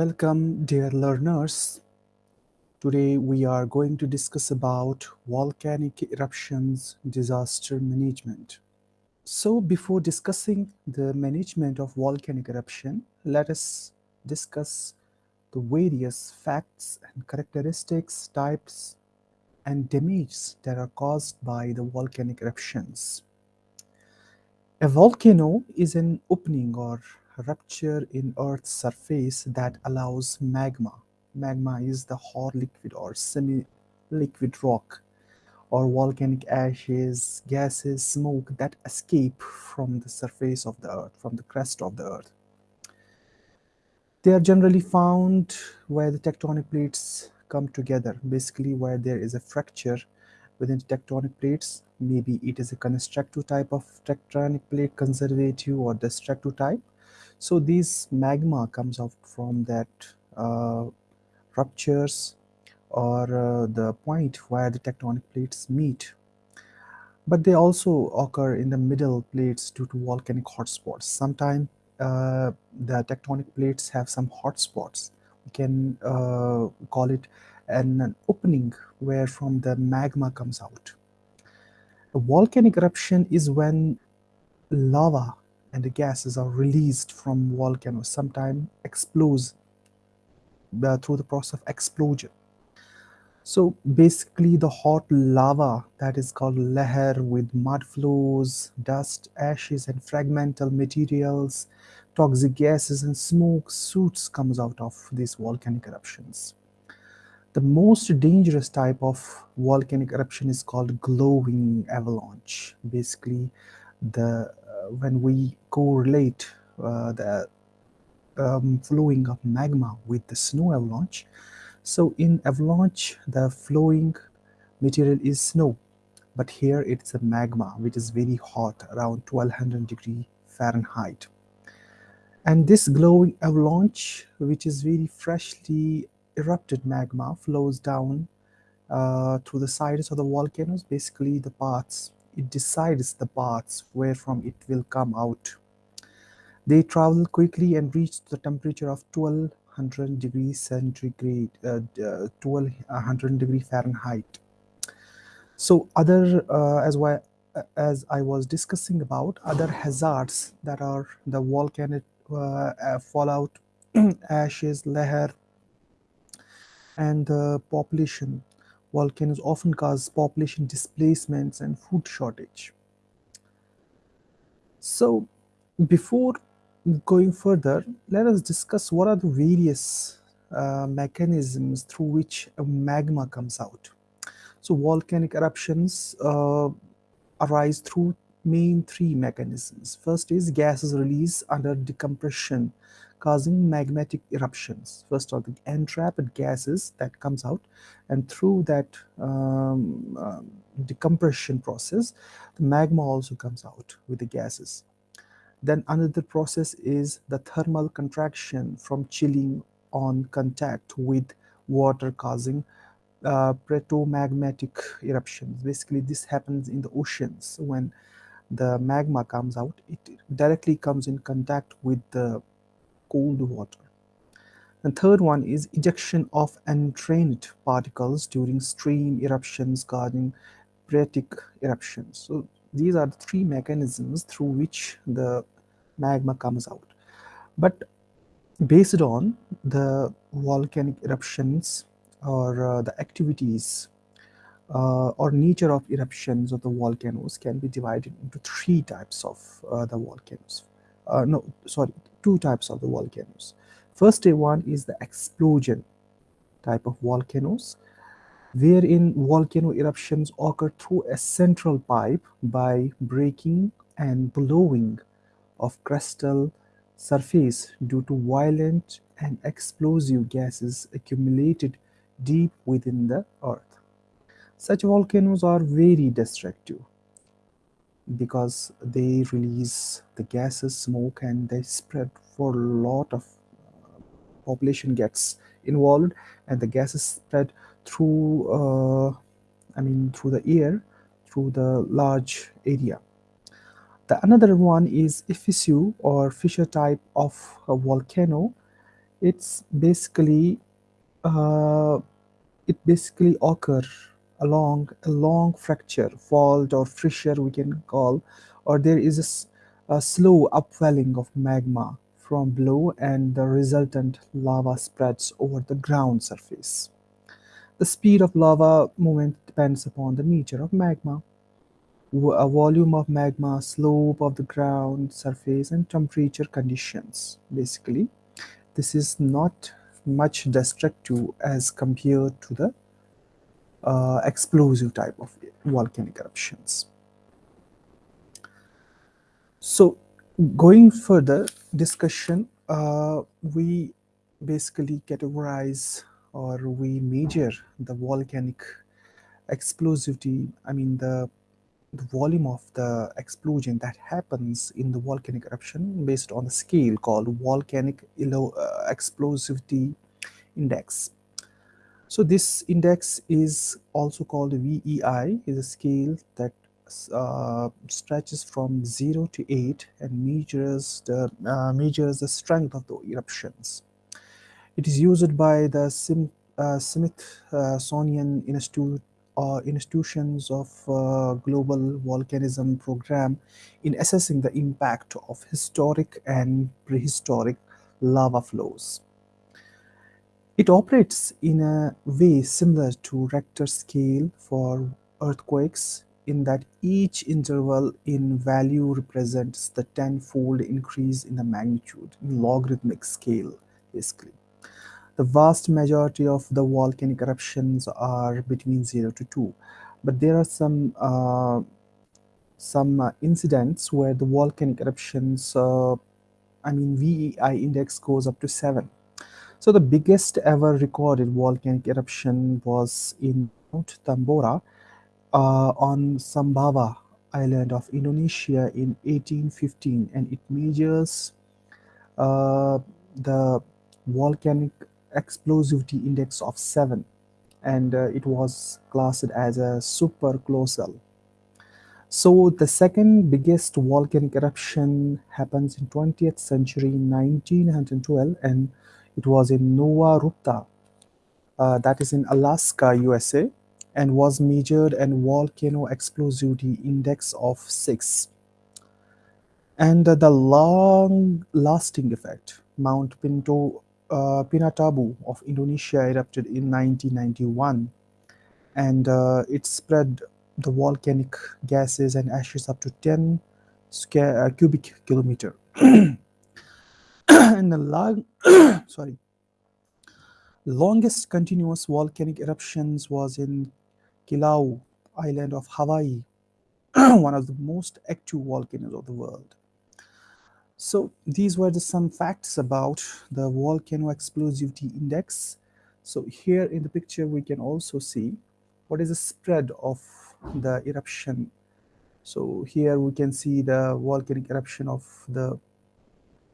Welcome dear learners. Today we are going to discuss about volcanic eruptions disaster management. So before discussing the management of volcanic eruption, let us discuss the various facts and characteristics, types and damage that are caused by the volcanic eruptions. A volcano is an opening or rupture in Earth's surface that allows magma. Magma is the hot liquid or semi-liquid rock or volcanic ashes, gases, smoke that escape from the surface of the Earth, from the crust of the Earth. They are generally found where the tectonic plates come together, basically where there is a fracture within the tectonic plates. Maybe it is a constructive type of tectonic plate, conservative or destructive type. So this magma comes out from that uh, ruptures or uh, the point where the tectonic plates meet. But they also occur in the middle plates due to volcanic hotspots. Sometimes uh, the tectonic plates have some hotspots. We can uh, call it an, an opening where from the magma comes out. A volcanic eruption is when lava and the gases are released from volcanoes, sometimes explodes uh, through the process of explosion. So basically the hot lava that is called lahar with mud flows, dust, ashes and fragmental materials, toxic gases and smoke suits comes out of these volcanic eruptions. The most dangerous type of volcanic eruption is called glowing avalanche. Basically the when we correlate uh, the um, flowing of magma with the snow avalanche. So in avalanche, the flowing material is snow, but here it's a magma which is very hot, around 1200 degree Fahrenheit. And this glowing avalanche, which is very freshly erupted magma, flows down uh, through the sides of the volcanoes, basically the paths it decides the paths where from it will come out. They travel quickly and reach the temperature of 1200 degrees centigrade, uh, 1200 degree Fahrenheit. So other, uh, as, well, as I was discussing about, other hazards that are the volcanic uh, uh fallout, ashes, lahar, and the population volcanoes often cause population displacements and food shortage. So before going further, let us discuss what are the various uh, mechanisms through which magma comes out. So volcanic eruptions uh, arise through main three mechanisms. First is gases release under decompression causing magmatic eruptions. First are the entrapped gases that comes out and through that um, uh, decompression process, the magma also comes out with the gases. Then another process is the thermal contraction from chilling on contact with water causing uh, phreatomagmatic eruptions. Basically, this happens in the oceans when the magma comes out, it directly comes in contact with the cold water. The third one is ejection of entrained particles during stream eruptions causing phreatic eruptions. So these are the three mechanisms through which the magma comes out. But based on the volcanic eruptions or uh, the activities uh, or nature of eruptions of the volcanoes can be divided into three types of uh, the volcanoes. Uh, no, sorry, two types of the volcanoes. First one is the explosion type of volcanoes, wherein volcano eruptions occur through a central pipe by breaking and blowing of crustal surface due to violent and explosive gases accumulated deep within the earth. Such volcanoes are very destructive because they release the gases, smoke, and they spread for a lot of uh, population gets involved, and the gases spread through, uh, I mean, through the air, through the large area. The another one is effusive or fissure type of a volcano It's basically uh, it basically occur along a long fracture, fault or fissure we can call, or there is a, a slow upwelling of magma from below and the resultant lava spreads over the ground surface. The speed of lava movement depends upon the nature of magma, a volume of magma, slope of the ground surface and temperature conditions basically. This is not much destructive as compared to the uh, explosive type of volcanic eruptions. So going further discussion, uh, we basically categorize or we measure the volcanic explosivity, I mean the, the volume of the explosion that happens in the volcanic eruption based on a scale called volcanic uh, explosivity index. So this index is also called VEI, is a scale that uh, stretches from 0 to 8 and measures the, uh, measures the strength of the eruptions. It is used by the Sim, uh, Smithsonian Institute uh, institutions of uh, global volcanism program in assessing the impact of historic and prehistoric lava flows. It operates in a way similar to Richter scale for earthquakes in that each interval in value represents the tenfold increase in the magnitude in logarithmic scale basically. The vast majority of the volcanic eruptions are between 0 to 2 but there are some uh, some uh, incidents where the volcanic eruptions uh, I mean VEI index goes up to 7 so the biggest ever recorded volcanic eruption was in Mount Tambora uh, on Sumbawa island of Indonesia in 1815 and it measures uh, the volcanic explosivity index of 7 and uh, it was classed as a supercolossal. So the second biggest volcanic eruption happens in 20th century 1912 and it was in Novarupta, uh, that is in Alaska, USA, and was measured an volcano explosivity index of 6. And uh, the long-lasting effect, Mount Pinto, uh, Pinatubo of Indonesia erupted in 1991, and uh, it spread the volcanic gases and ashes up to 10 square, uh, cubic kilometer. and the long, sorry, longest continuous volcanic eruptions was in Kilauea island of Hawaii, one of the most active volcanoes of the world. So these were just some facts about the volcano explosivity index. So here in the picture we can also see what is the spread of the eruption. So here we can see the volcanic eruption of the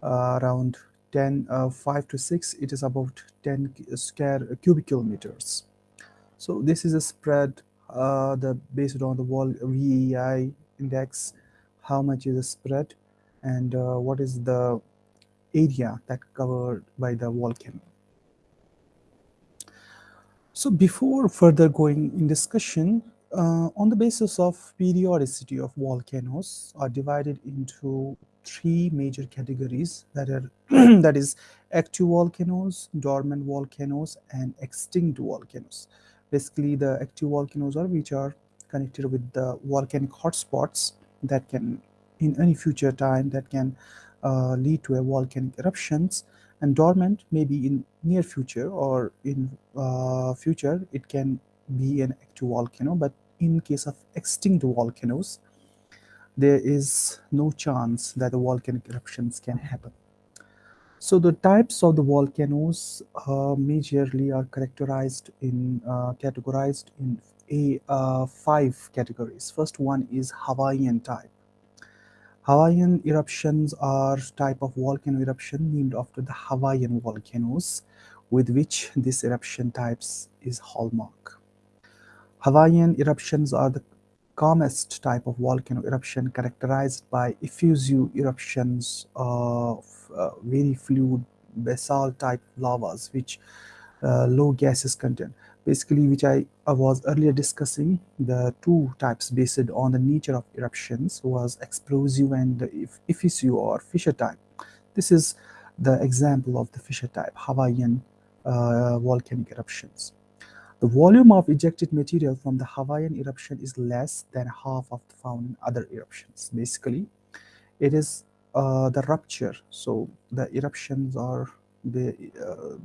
around 10 uh, 5 to 6 it is about 10 square cubic kilometers. So this is a spread uh, the based on the wall VEI index how much is the spread and uh, what is the area that covered by the volcano. So before further going in discussion uh, on the basis of periodicity of volcanoes are divided into three major categories that are that is active volcanoes, dormant volcanoes, and extinct volcanoes. Basically, the active volcanoes are which are connected with the volcanic hotspots that can, in any future time, that can uh, lead to a volcanic eruptions. And dormant, maybe in near future or in uh, future, it can be an active volcano. But in case of extinct volcanoes, there is no chance that the volcanic eruptions can happen. So the types of the volcanoes uh, majorly are characterized in uh, categorized in a uh, five categories. First one is Hawaiian type. Hawaiian eruptions are type of volcano eruption named after the Hawaiian volcanoes with which this eruption types is hallmark. Hawaiian eruptions are the calmest type of volcano eruption characterized by effusive eruptions of uh, very fluid basalt type lavas, which uh, low gases content. Basically, which I, I was earlier discussing, the two types based on the nature of eruptions was explosive and effusive or fissure type. This is the example of the fissure type, Hawaiian uh, volcanic eruptions. The volume of ejected material from the Hawaiian eruption is less than half of the found in other eruptions. Basically, it is uh, the rupture. So the eruptions are the uh,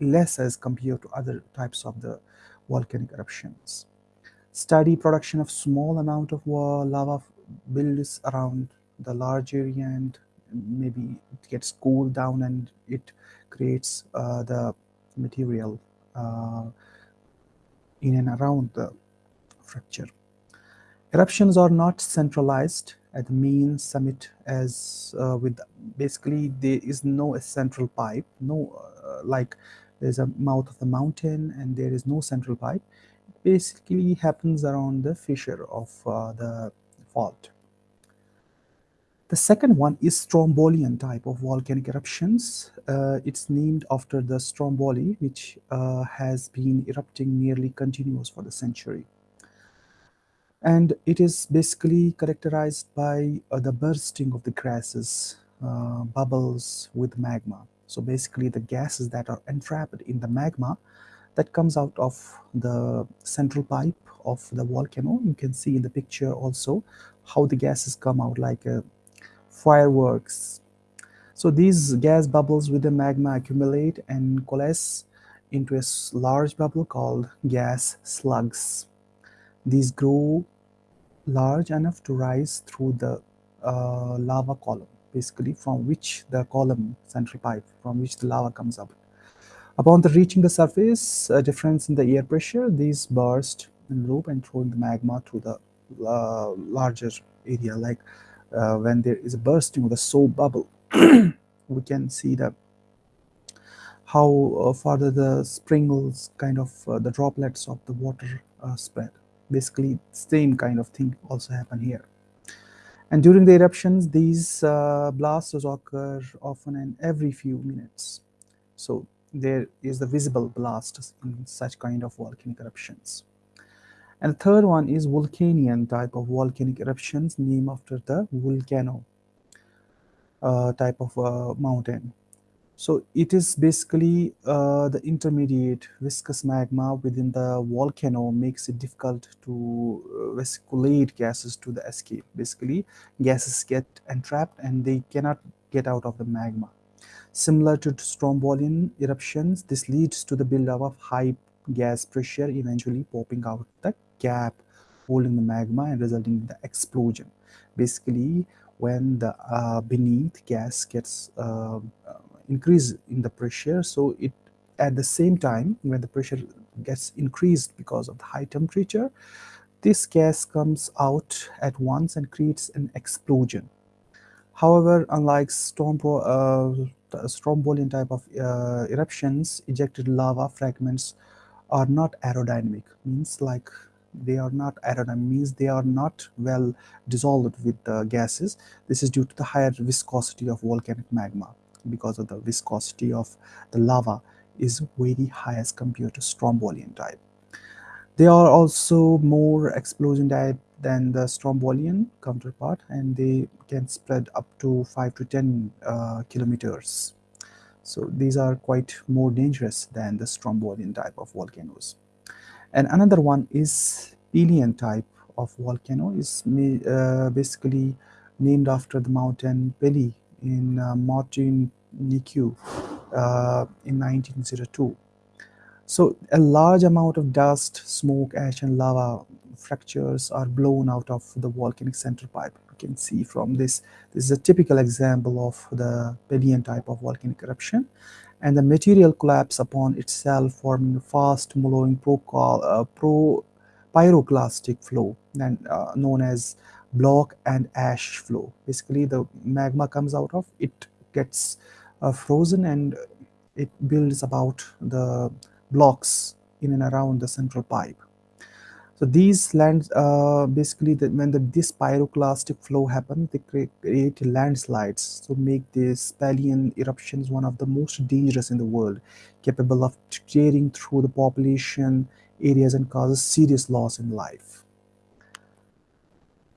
less as compared to other types of the volcanic eruptions. Steady production of small amount of lava builds around the large area and maybe it gets cooled down and it creates uh, the material in and around the fracture. Eruptions are not centralized at the main summit as uh, with basically there is no central pipe, no uh, like there's a mouth of the mountain and there is no central pipe. It basically happens around the fissure of uh, the fault. The second one is Strombolian type of volcanic eruptions. Uh, it's named after the Stromboli, which uh, has been erupting nearly continuous for the century. And it is basically characterized by uh, the bursting of the grasses, uh, bubbles with magma. So basically the gases that are entrapped in the magma that comes out of the central pipe of the volcano. You can see in the picture also how the gases come out like a fireworks. So these gas bubbles with the magma accumulate and coalesce into a large bubble called gas slugs. These grow large enough to rise through the uh, lava column, basically from which the column, central pipe, from which the lava comes up. Upon the reaching the surface, a difference in the air pressure, these burst and loop and throw the magma to the uh, larger area like uh, when there is a bursting of the soap bubble, we can see that how uh, further the sprinkles kind of uh, the droplets of the water uh, spread. Basically, same kind of thing also happen here. And during the eruptions, these blasts occur often and every few minutes. So there is the visible blast in such kind of volcanic eruptions. And the third one is Vulcanian type of volcanic eruptions named after the volcano uh, type of uh, mountain. So it is basically uh, the intermediate viscous magma within the volcano makes it difficult to uh, vesiculate gases to the escape. Basically, gases get entrapped and they cannot get out of the magma. Similar to Strombolian eruptions, this leads to the buildup of high gas pressure eventually popping out the gap holding the magma and resulting in the explosion. Basically, when the uh, beneath gas gets uh, uh, increase in the pressure, so it at the same time when the pressure gets increased because of the high temperature, this gas comes out at once and creates an explosion. However, unlike storm, uh, strombolian type of uh, eruptions, ejected lava fragments are not aerodynamic, means like they are not aerodynamic means they are not well dissolved with the gases. This is due to the higher viscosity of volcanic magma. Because of the viscosity of the lava is very high as compared to strombolian type. They are also more explosion type than the strombolian counterpart and they can spread up to 5 to 10 uh, kilometers. So these are quite more dangerous than the strombolian type of volcanoes and another one is Pelian type of volcano is uh, basically named after the mountain Pelly in uh, Martinique uh, in 1902. So a large amount of dust, smoke, ash and lava fractures are blown out of the volcanic central pipe. You can see from this, this is a typical example of the Pelian type of volcanic eruption and the material collapse upon itself forming a fast pro, uh, pro pyroclastic flow and uh, known as block and ash flow. Basically the magma comes out of it gets uh, frozen and it builds about the blocks in and around the central pipe So these lands, uh, basically, the, when the, this pyroclastic flow happens, they create, landslides. So make these Pelian eruptions one of the most dangerous in the world, capable of tearing through the population areas and causes serious loss in life.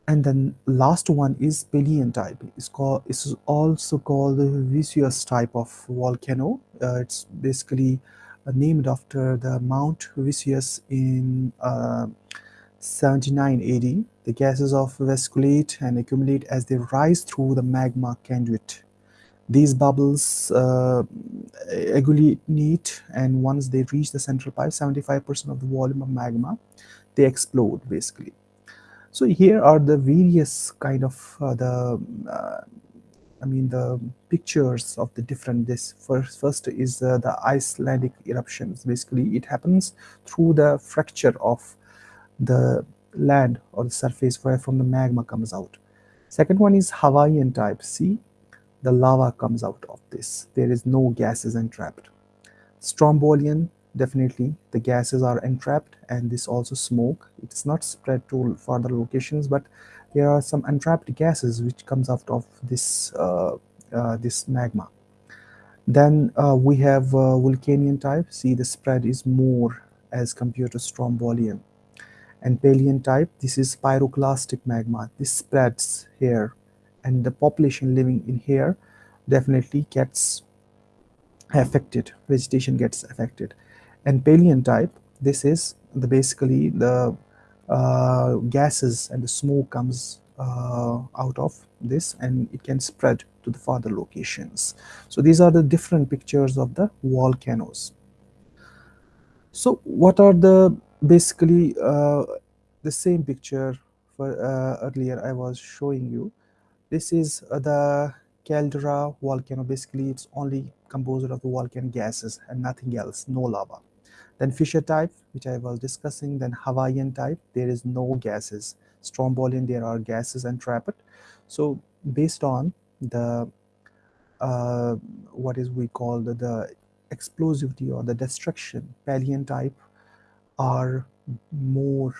And then last one is Pelian type. It's called. It's also called the Vesuvius type of volcano. Uh, it's basically named after the Mount Vesuvius in uh, 79 AD. The gases of vesiculate and accumulate as they rise through the magma conduit. These bubbles uh, agglutinate and once they reach the central pipe, 75% of the volume of magma, they explode basically. So here are the various kind of uh, the uh, I mean the pictures of the different this first first is uh, the Icelandic eruptions. Basically it happens through the fracture of the land or the surface where from the magma comes out. Second one is Hawaiian type see the lava comes out of this. There is no gases entrapped. Strombolian definitely the gases are entrapped and this also smoke. It's not spread to further locations but there are some entrapped gases which comes out of this uh, uh, this magma. Then uh, we have Vulcanian type. See the spread is more as compared to Strombolian and Pelian type this is pyroclastic magma. This spreads here. And the population living in here definitely gets affected. Vegetation gets affected. And Pelian type this is the basically the uh, gases and the smoke comes uh, out of this and it can spread to the further locations. So these are the different pictures of the volcanoes. So what are the basically uh, the same picture for uh, earlier I was showing you. This is uh, the caldera volcano. Basically, it's only composed of the volcanic gases and nothing else, no lava. Then fissure type, which I was discussing, then Hawaiian type, there is no gases. Strombolian, there are gases entrapped. So based on the, uh, what is we call the, the explosivity or the destruction, Pelian type are more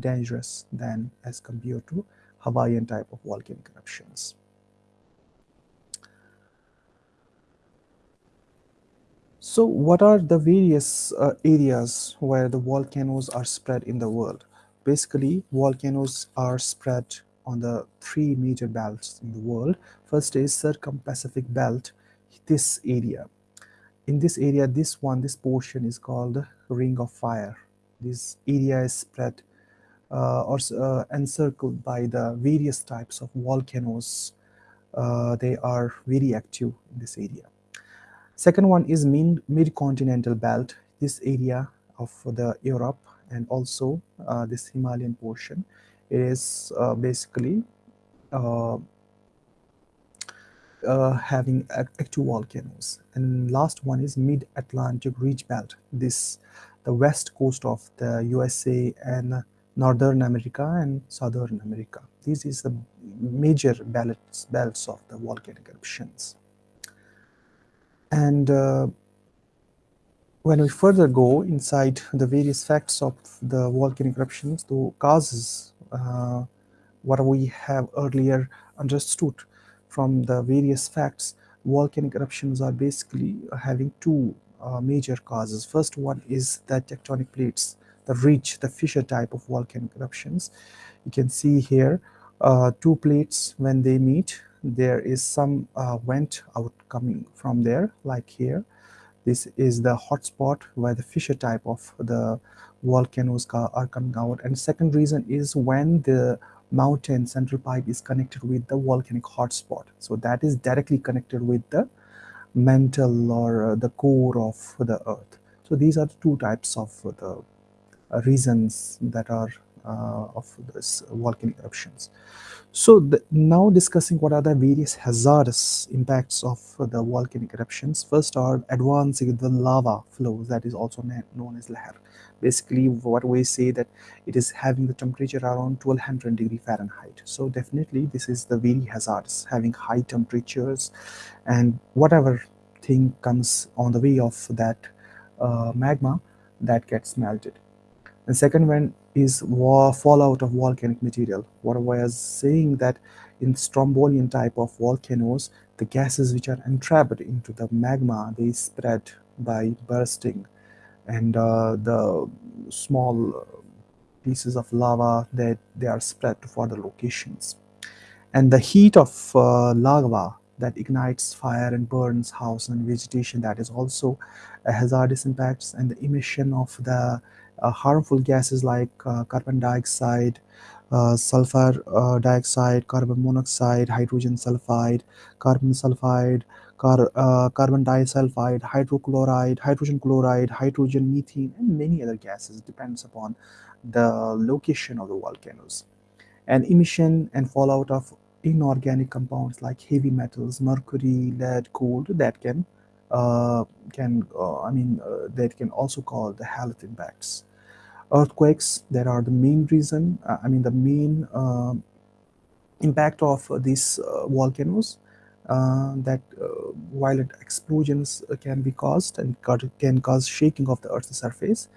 dangerous than as compared to Hawaiian type of volcanic eruptions. So what are the various uh, areas where the volcanoes are spread in the world? Basically, volcanoes are spread on the three major belts in the world. First is Circum-Pacific Belt, this area. In this area, this one, this portion is called Ring of Fire. This area is spread uh, or uh, encircled by the various types of volcanoes. Uh, they are very active in this area. Second one is mid-continental belt, this area of the Europe and also uh, this Himalayan portion. It is uh, basically uh, uh having active volcanoes. And last one is mid-Atlantic ridge belt. This the west coast of the USA and Northern America and Southern America. This is the major belts, belts of the volcanic eruptions. And uh, when we further go inside the various facts of the volcanic eruptions, the causes, uh, what we have earlier understood from the various facts, volcanic eruptions are basically having two uh, major causes. First one is the tectonic plates, the ridge, the fissure type of volcanic eruptions. You can see here uh, two plates when they meet there is some uh, vent out coming from there like here. This is the hotspot where the fissure type of the volcanoes are coming out. And second reason is when the mountain central pipe is connected with the volcanic hotspot. So that is directly connected with the mantle or uh, the core of the earth. So these are the two types of the uh, reasons that are uh, of this volcanic eruptions. So the, now discussing what are the various hazardous impacts of the volcanic eruptions. First are advancing the lava flows that is also known as lahar. Basically what we say that it is having the temperature around 1200 degree Fahrenheit. So definitely this is the very hazardous having high temperatures and whatever thing comes on the way of that uh, magma that gets melted. And second, when is fallout of volcanic material. What I was saying that in Strombolian type of volcanoes, the gases which are entrapped into the magma, they spread by bursting and uh, the small pieces of lava that they are spread to further locations. And the heat of uh, lava that ignites fire and burns house and vegetation. That is also a hazardous impacts and the emission of the uh, harmful gases like uh, carbon dioxide uh, sulfur uh, dioxide carbon monoxide hydrogen sulfide carbon sulfide car, uh, carbon disulfide hydrochloride hydrogen chloride hydrogen methane and many other gases. Depends upon the location of the volcanoes. And emission and fallout of inorganic compounds like heavy metals, mercury, lead, gold that can uh, can uh, I mean uh, that can also cause the health impacts. Earthquakes that are the main reason uh, I mean the main um, impact of these uh, volcanoes uh, that violent explosions can be caused and can cause shaking of the Earth's surface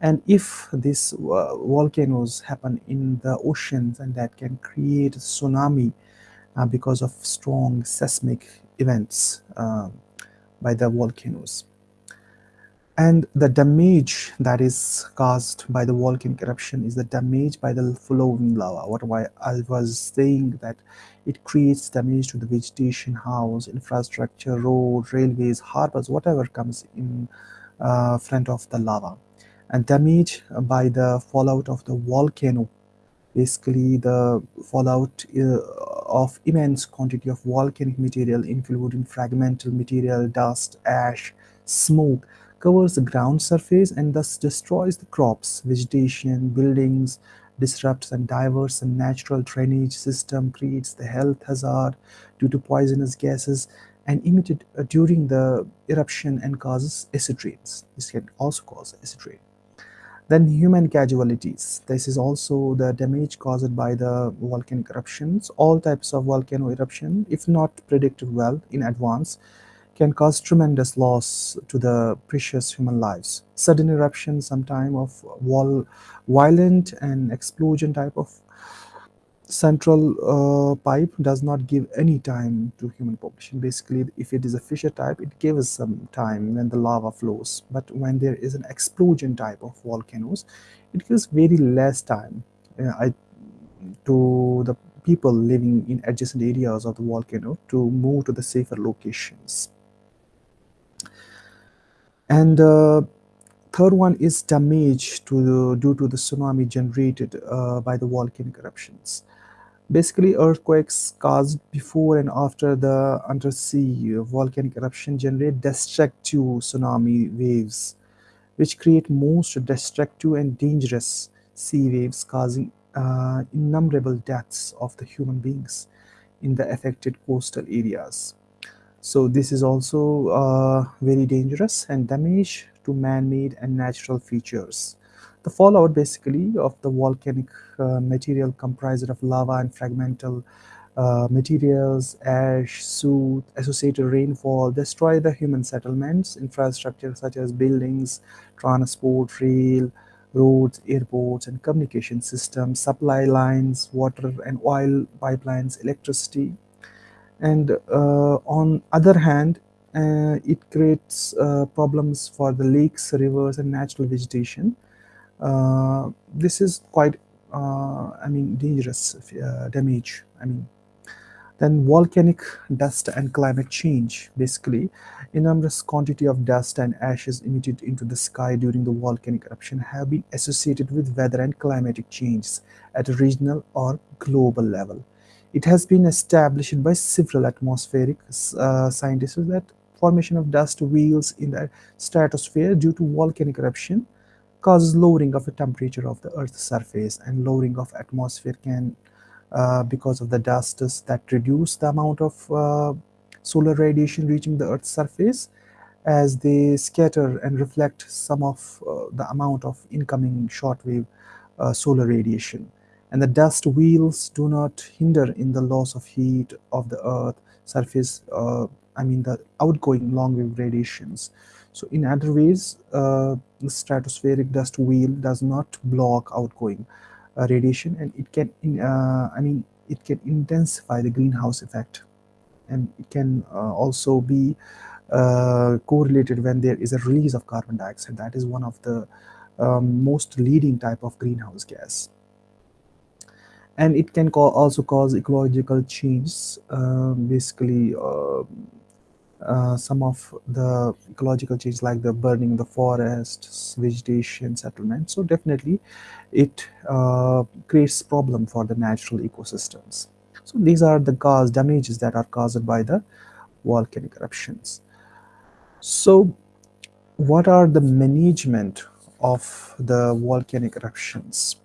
and if these uh, volcanoes happen in the oceans and that can create tsunami because of strong seismic events uh, by the volcanoes. And the damage that is caused by the volcanic eruption is the damage by the flowing lava. What I was saying that it creates damage to the vegetation, house, infrastructure, road, railways, harbors, whatever comes in uh, front of the lava and damage by the fallout of the volcano basically the fallout uh, of immense quantity of volcanic material including fragmental material dust ash smoke covers the ground surface and thus destroys the crops vegetation buildings disrupts and diverts the natural drainage system creates the health hazard due to poisonous gases and emitted uh, during the eruption and causes acid rains. This can also cause acid rain then human casualties. This is also the damage caused by the volcanic eruptions. All types of volcano eruption, if not predicted well in advance, can cause tremendous loss to the precious human lives. Sudden eruption, sometime of wall, violent and explosion type of central uh, pipe does not give any time to human population. Basically if it is a fissure type it gives some time when the lava flows. But when there is an explosion type of volcanoes it gives very less time uh, I, to the people living in adjacent areas of the volcano to move to the safer locations. And uh, third one is damage to the, due to the tsunami generated uh, by the volcanic eruptions Basically, earthquakes caused before and after the undersea volcanic eruption generate destructive tsunami waves, which create most destructive and dangerous sea waves, causing uh, innumerable deaths of the human beings in the affected coastal areas. So this is also uh, very dangerous and damage to man-made and natural features. The fallout basically of the volcanic uh, material comprised of lava and fragmental uh, materials, ash, soot, associated rainfall destroy the human settlements, infrastructure such as buildings, transport, rail, roads, airports, and communication systems, supply lines, water and oil pipelines, electricity. And uh, on other hand, uh, it creates uh, problems for the lakes, rivers, and natural vegetation this is quite uh, I mean dangerous uh, damage I mean. Then volcanic dust and climate change basically. Enormous quantity of dust and ashes emitted into the sky during the volcanic eruption have been associated with weather and climatic changes at a regional or global level. It has been established by several atmospheric uh, scientists that formation of dust veils in the stratosphere due to volcanic eruption causes lowering of the temperature of the earth's surface and lowering of atmosphere can uh, because of the dust that reduce the amount of uh, solar radiation reaching the earth's surface as they scatter and reflect some of uh, the amount of incoming shortwave uh, solar radiation. And the dust veils do not hinder in the loss of heat of the earth surface uh, I mean the outgoing long wave radiations So in other ways, uh, stratospheric dust veil does not block outgoing uh, radiation and it can, in, uh, I mean, it can intensify the greenhouse effect and it can uh, also be uh, correlated when there is a release of carbon dioxide. That is one of the um, most leading type of greenhouse gas. And it can also cause ecological change, uh, basically uh, uh, some of the ecological change like the burning of the forests, vegetation, settlement. So definitely it uh, creates problem for the natural ecosystems. So these are the cause damages that are caused by the volcanic eruptions. So what are the management of the volcanic eruptions?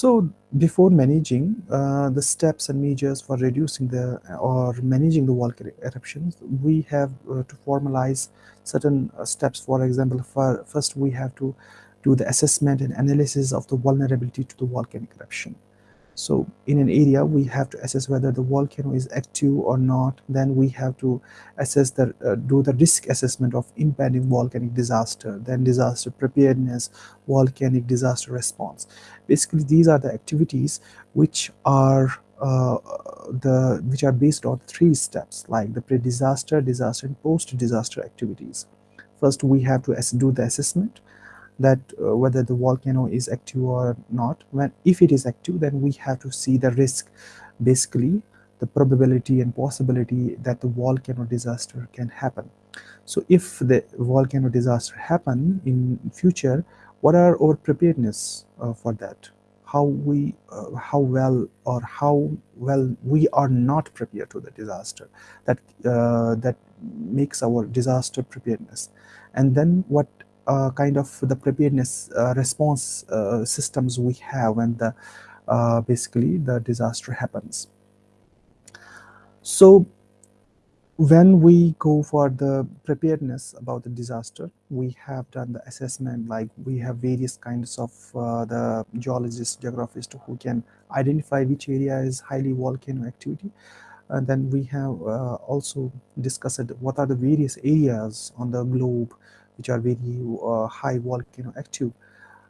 So before managing uh, the steps and measures for reducing the or managing the volcanic eruptions, we have uh, to formalize certain uh, steps. For example, for, first we have to do the assessment and analysis of the vulnerability to the volcanic eruption. So in an area, we have to assess whether the volcano is active or not. Then we have to assess the, uh, do the risk assessment of impending volcanic disaster, then disaster preparedness, volcanic disaster response. Basically, these are the activities which are uh, the which are based on three steps like the pre-disaster, disaster, and post-disaster activities. First, we have to do the assessment that uh, whether the volcano is active or not. When if it is active then we have to see the risk. Basically the probability and possibility that the volcano disaster can happen. So if the volcano disaster happen in future what are our preparedness uh, for that? How we uh, how well or how well we are not prepared to the disaster that uh, that makes our disaster preparedness. And then what uh, kind of the preparedness uh, response uh, systems we have when the uh, basically the disaster happens. So when we go for the preparedness about the disaster, we have done the assessment like we have various kinds of uh, the geologists, geographists who can identify which area is highly volcano activity. And then we have uh, also discussed what are the various areas on the globe which are very uh, high volcano active.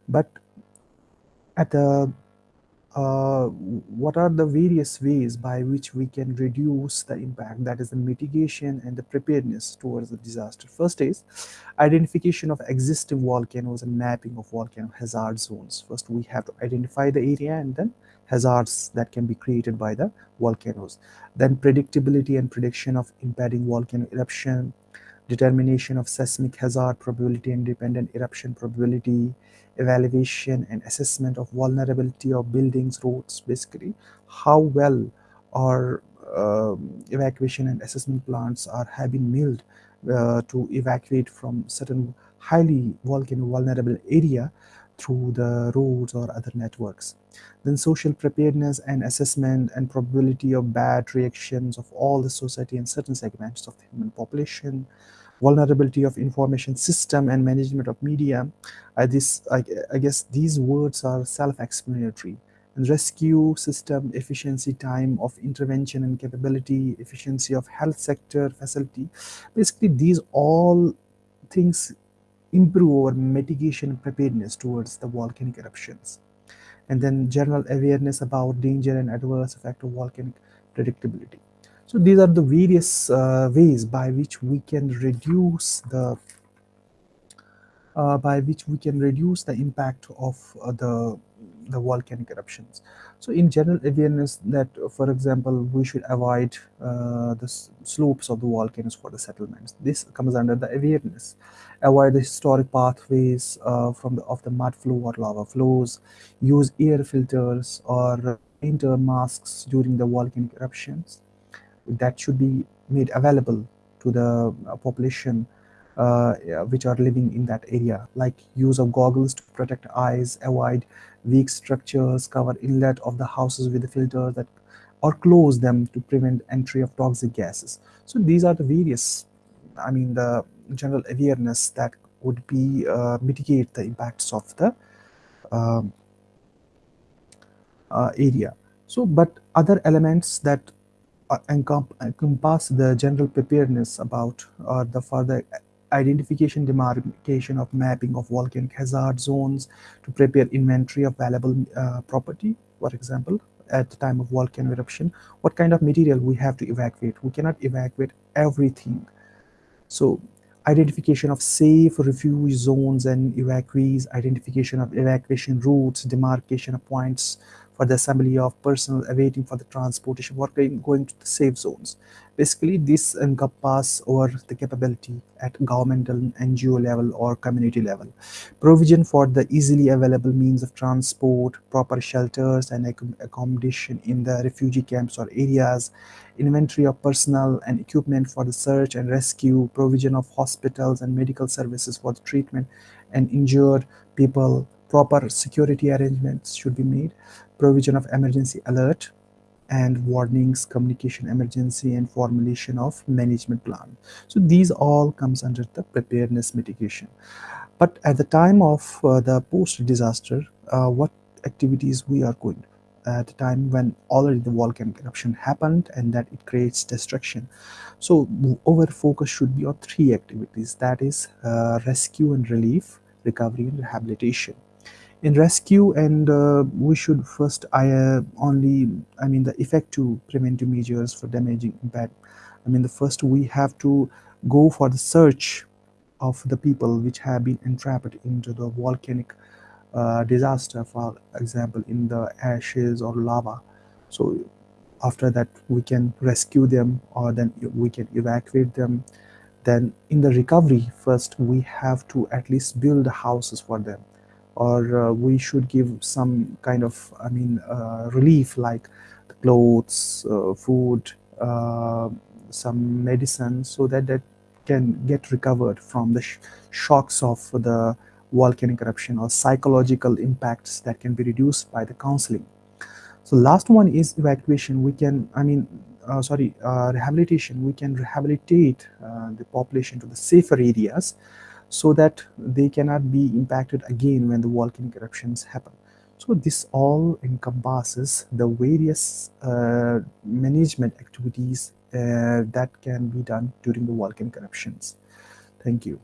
But at the uh, what are the various ways by which we can reduce the impact? That is the mitigation and the preparedness towards the disaster. First is identification of existing volcanoes and mapping of volcano hazard zones. First we have to identify the area and then hazards that can be created by the volcanoes. Then predictability and prediction of impending volcano eruption determination of seismic hazard probability independent eruption probability, evaluation and assessment of vulnerability of buildings, roads, basically how well our uh, evacuation and assessment plants are have been milled uh, to evacuate from certain highly volcano vulnerable area through the roads or other networks. Then social preparedness and assessment and probability of bad reactions of all the society and certain segments of the human population, vulnerability of information system and management of media. I, this, I, I guess these words are self-explanatory. And rescue system, efficiency, time of intervention and capability, efficiency of health sector facility. Basically, these all things improve our mitigation preparedness towards the volcanic eruptions. And then general awareness about danger and adverse effect of volcanic predictability. So these are the various uh, ways by which we can reduce the uh, by which we can reduce the impact of uh, the the volcanic eruptions. So in general awareness that, for example, we should avoid uh, the slopes of the volcanoes for the settlements. This comes under the awareness. Avoid the historic pathways uh, from the, of the mud flow or lava flows. Use air filters or enter masks during the volcanic eruptions that should be made available to the uh, population uh, which are living in that area like use of goggles to protect eyes avoid weak structures cover inlet of the houses with a filter that or close them to prevent entry of toxic gases. So these are the various i mean the general awareness that would be uh, mitigate the impacts of the um, uh, area. So but other elements that uh, encompass the general preparedness about or the further identification, demarcation of mapping of volcanic hazard zones to prepare inventory of valuable uh, property, for example, at the time of volcano eruption, what kind of material we have to evacuate. We cannot evacuate everything. So identification of safe refuge zones and evacuees, identification of evacuation routes, demarcation of points for the assembly of personnel awaiting for the transportation or going to the safe zones. Basically, this encompasses over the capability at governmental NGO level or community level. Provision for the easily available means of transport, proper shelters and accommodation in the refugee camps or areas, inventory of personnel and equipment for the search and rescue, provision of hospitals and medical services for the treatment and injured people, proper security arrangements should be made, provision of emergency alert and warnings, communication emergency and formulation of management plan. So these all comes under the preparedness mitigation. But at the time of uh, the post-disaster, uh, what activities we are going at the time when already the volcanic eruption happened and that it creates destruction. So our focus should be on three activities that is uh, rescue and relief, recovery and rehabilitation in rescue and uh, we should first I uh, only I mean the effective preventive measures for damaging impact. I mean the first we have to go for the search of the people which have been entrapped into the volcanic uh, disaster for example in the ashes or lava. So after that we can rescue them or then we can evacuate them. Then in the recovery first we have to at least build houses for them or uh, we should give some kind of I mean uh, relief like clothes, uh, food, some medicine so that that can get recovered from the sh shocks of the volcanic eruption or psychological impacts that can be reduced by the counseling. So last one is evacuation. We can, I mean, uh, sorry, uh, rehabilitation. We can rehabilitate uh, the population to the safer areas so that they cannot be impacted again when the volcanic eruptions happen. So this all encompasses the various uh, management activities uh, that can be done during the volcanic eruptions. Thank you.